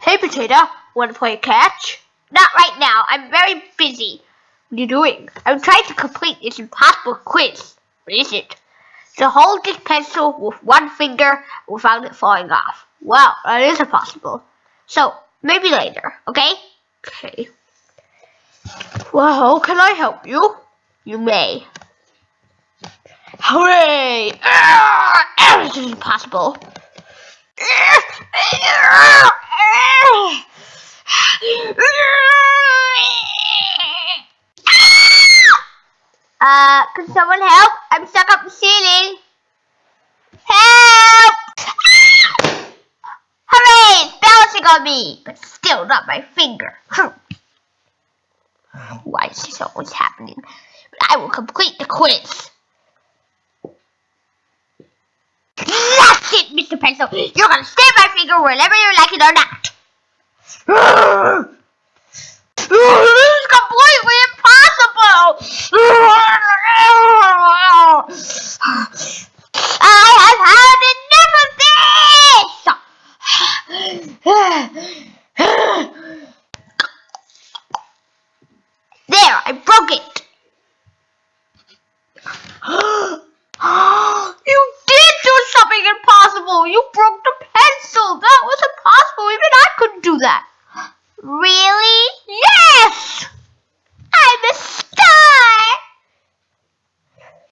Hey, Potato, want to play catch? Not right now. I'm very busy. What are you doing? I'm trying to complete this impossible quiz. What is it? To hold this pencil with one finger without it falling off. Wow, that is impossible. So, maybe later, okay? Okay. Well, can I help you? You may. Hooray! Ah! This is impossible. Ah! Uh, can someone help? I'm stuck up the ceiling. Help! Ah! Hooray! It's bouncing on me, but still not my finger. Why is this always happening? But I will complete the quiz. Mr. Pencil. You're gonna stab my finger whenever you like it or not. this is completely impossible. I have had enough of this. could do that.